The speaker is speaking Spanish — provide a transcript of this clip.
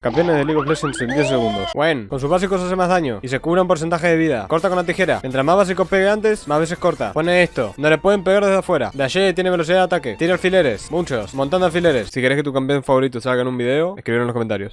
Campeones de League of Legends en 10 segundos. Gwen, con sus básicos hace más daño y se cura un porcentaje de vida. Corta con la tijera. Mientras más básicos pegue antes, más veces corta. Pone esto. No le pueden pegar desde afuera. Dash tiene velocidad de ataque. Tira alfileres. Muchos. Montando alfileres. Si querés que tu campeón favorito salga en un video, escribir en los comentarios.